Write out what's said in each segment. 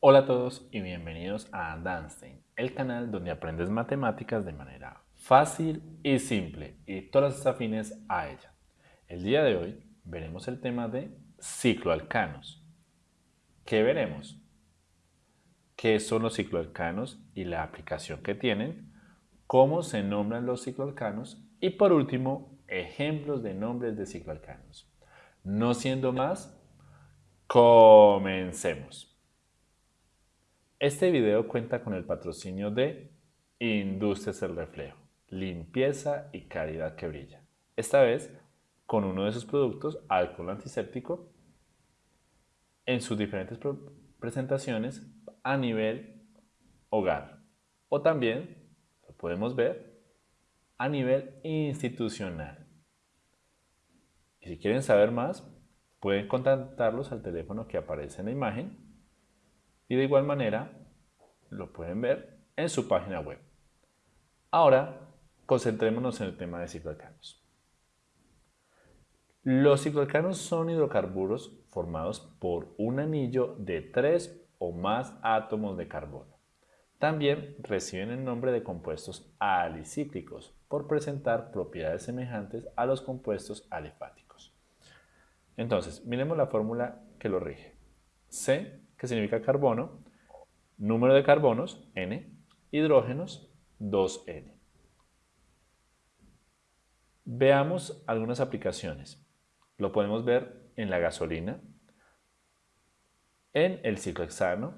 Hola a todos y bienvenidos a Danstein, el canal donde aprendes matemáticas de manera fácil y simple y todas las afines a ella. El día de hoy veremos el tema de cicloalcanos. ¿Qué veremos? ¿Qué son los cicloalcanos y la aplicación que tienen? ¿Cómo se nombran los cicloalcanos? Y por último, ejemplos de nombres de cicloalcanos. No siendo más, comencemos. Este video cuenta con el patrocinio de Industrias El Reflejo, limpieza y calidad que brilla. Esta vez con uno de sus productos, alcohol antiséptico, en sus diferentes presentaciones a nivel hogar. O también, lo podemos ver, a nivel institucional. Y si quieren saber más, pueden contactarlos al teléfono que aparece en la imagen y de igual manera lo pueden ver en su página web. Ahora, concentrémonos en el tema de cicloalcanos. Los cicloalcanos son hidrocarburos formados por un anillo de tres o más átomos de carbono. También reciben el nombre de compuestos alicíclicos por presentar propiedades semejantes a los compuestos alifáticos. Entonces, miremos la fórmula que lo rige. C que significa carbono, número de carbonos, N, hidrógenos, 2N. Veamos algunas aplicaciones. Lo podemos ver en la gasolina, en el ciclohexano.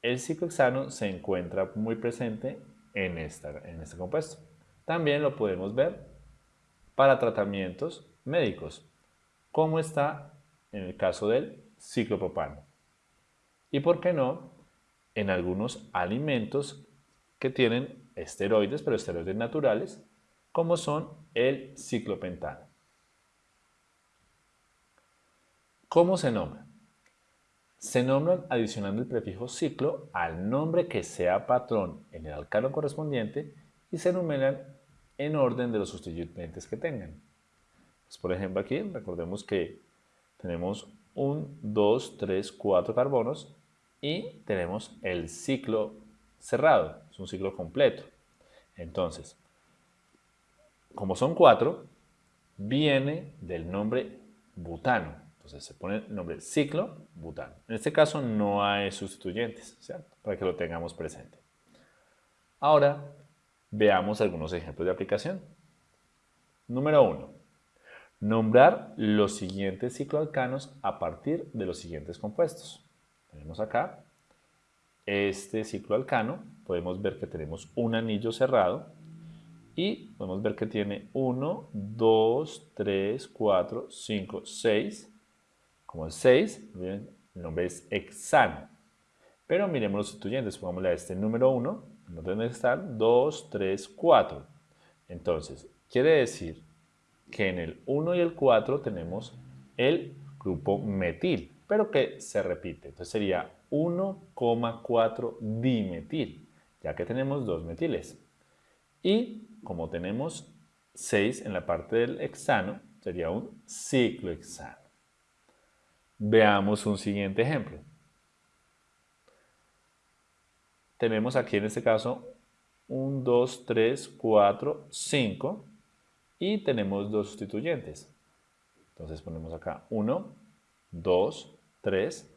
El ciclohexano se encuentra muy presente en, esta, en este compuesto. También lo podemos ver para tratamientos médicos, como está en el caso del ciclopropano y, por qué no, en algunos alimentos que tienen esteroides, pero esteroides naturales, como son el ciclopentano. ¿Cómo se nombra? Se nombran adicionando el prefijo ciclo al nombre que sea patrón en el alcano correspondiente y se enumeran en orden de los sustituyentes que tengan. Pues, por ejemplo aquí recordemos que tenemos un, 2, 3, 4 carbonos y tenemos el ciclo cerrado, es un ciclo completo. Entonces, como son cuatro, viene del nombre butano. Entonces se pone el nombre ciclo butano. En este caso no hay sustituyentes, ¿cierto? Para que lo tengamos presente. Ahora veamos algunos ejemplos de aplicación. Número uno, Nombrar los siguientes cicloalcanos a partir de los siguientes compuestos. Tenemos acá este ciclo alcano, podemos ver que tenemos un anillo cerrado y podemos ver que tiene 1, 2, 3, 4, 5, 6. Como el 6, el nombre es hexano. Pero miremos los sustituyentes, pongámosle a este número 1, en orden estar 2, 3, 4. Entonces, quiere decir que en el 1 y el 4 tenemos el grupo metil pero que se repite. Entonces sería 1,4 dimetil, ya que tenemos dos metiles. Y como tenemos 6 en la parte del hexano, sería un ciclohexano. Veamos un siguiente ejemplo. Tenemos aquí en este caso 1, 2, 3, 4, 5 y tenemos dos sustituyentes. Entonces ponemos acá 1, 2, 3,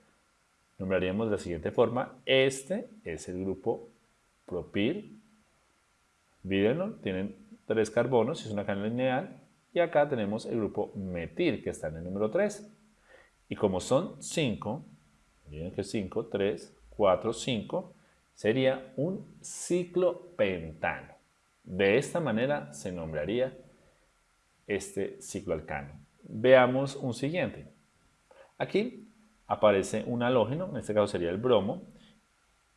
nombraríamos de la siguiente forma. Este es el grupo propil. Mírenlo, tienen tres carbonos, es una cadena lineal. Y acá tenemos el grupo metil, que está en el número 3. Y como son 5, miren que 5, 3, 4, 5, sería un ciclopentano. De esta manera se nombraría este cicloalcano. Veamos un siguiente. Aquí aparece un halógeno, en este caso sería el bromo,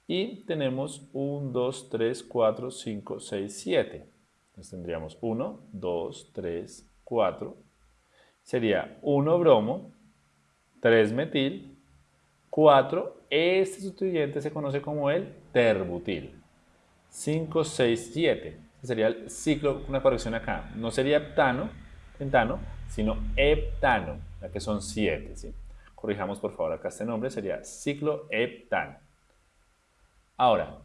y tenemos 1, 2, 3, 4, 5, 6, 7. Entonces tendríamos 1, 2, 3, 4. Sería 1 bromo, 3 metil, 4. Este sustituyente se conoce como el terbutil. 5, 6, 7. Este sería el ciclo, una corrección acá. No sería heptano, pentano, sino heptano, ya que son 7. ¿sí? Corrijamos por favor acá este nombre, sería cicloheptano. Ahora,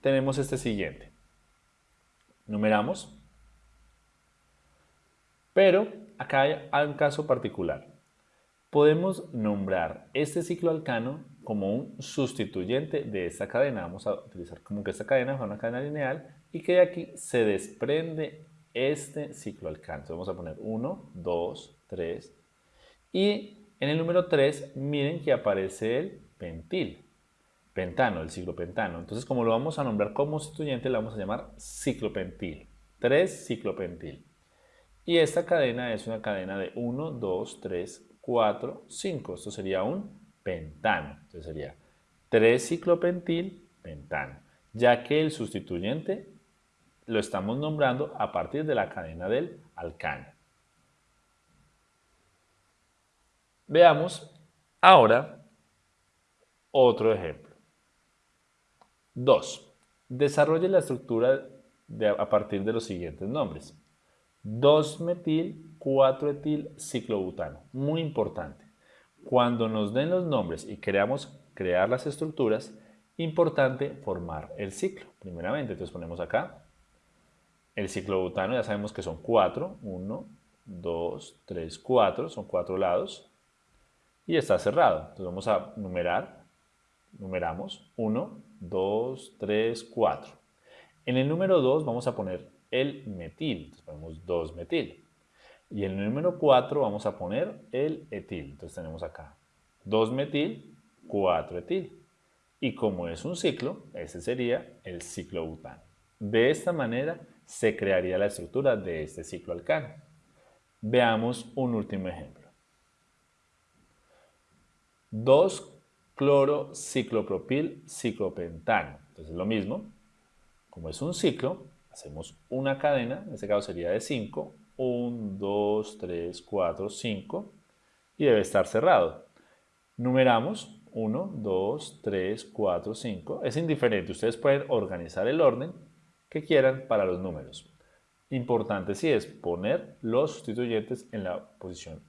tenemos este siguiente. Numeramos. Pero acá hay un caso particular. Podemos nombrar este ciclo alcano como un sustituyente de esta cadena. Vamos a utilizar como que esta cadena es una cadena lineal y que de aquí se desprende este ciclo alcano. vamos a poner 1, 2, 3 y en el número 3 miren que aparece el pentil, pentano, el ciclo pentano. Entonces como lo vamos a nombrar como sustituyente le vamos a llamar ciclopentil, 3 ciclopentil. Y esta cadena es una cadena de 1, 2, 3, 4, 5. Esto sería un pentano. Entonces sería 3 ciclopentil pentano, ya que el sustituyente lo estamos nombrando a partir de la cadena del alcano. Veamos ahora otro ejemplo. 2. Desarrolle la estructura a partir de los siguientes nombres. 2-metil, 4-etil, ciclobutano. Muy importante. Cuando nos den los nombres y queramos crear las estructuras, importante formar el ciclo. Primeramente, entonces ponemos acá el ciclobutano, ya sabemos que son 4. 1, 2, 3, 4. Son 4 lados. Y está cerrado. Entonces vamos a numerar. Numeramos 1, 2, 3, 4. En el número 2 vamos a poner el metil. Entonces ponemos 2 metil. Y en el número 4 vamos a poner el etil. Entonces tenemos acá 2 metil, 4 etil. Y como es un ciclo, ese sería el ciclobutano. De esta manera se crearía la estructura de este ciclo alcano. Veamos un último ejemplo. 2 cloro ciclopropil ciclopentano. Entonces lo mismo, como es un ciclo, hacemos una cadena, en este caso sería de 5, 1, 2, 3, 4, 5 y debe estar cerrado. Numeramos 1, 2, 3, 4, 5. Es indiferente, ustedes pueden organizar el orden que quieran para los números. Importante sí es poner los sustituyentes en la posición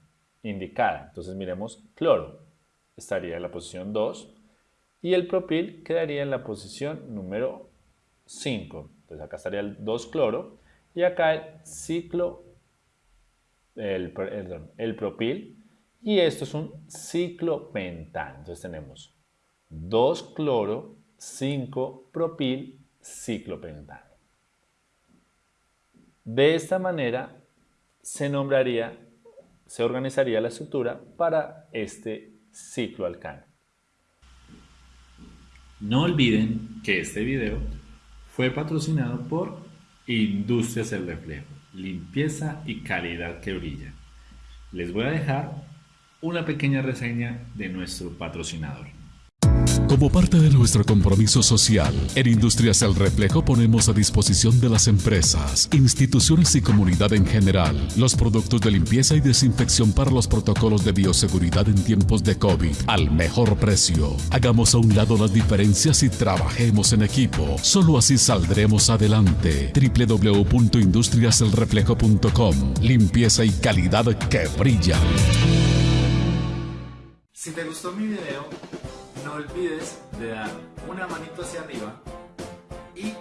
indicada. Entonces miremos cloro, estaría en la posición 2 y el propil quedaría en la posición número 5. Entonces acá estaría el 2 cloro y acá el ciclo, el, el propil y esto es un ciclo pentano. Entonces tenemos 2 cloro, 5 propil, ciclopentano. De esta manera se nombraría, se organizaría la estructura para este ciclo alcano. No olviden que este video fue patrocinado por Industrias El Reflejo, limpieza y calidad que brilla. Les voy a dejar una pequeña reseña de nuestro patrocinador. Como parte de nuestro compromiso social, en Industrias El Reflejo ponemos a disposición de las empresas, instituciones y comunidad en general los productos de limpieza y desinfección para los protocolos de bioseguridad en tiempos de COVID al mejor precio. Hagamos a un lado las diferencias y trabajemos en equipo. Solo así saldremos adelante. www.industriaselreflejo.com Limpieza y calidad que brilla. Si te gustó mi video, no olvides de dar una manito hacia arriba y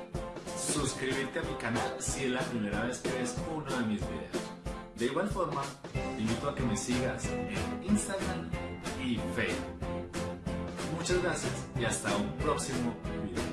suscribirte a mi canal si es la primera vez que ves uno de mis videos. De igual forma, te invito a que me sigas en Instagram y Facebook. Muchas gracias y hasta un próximo video.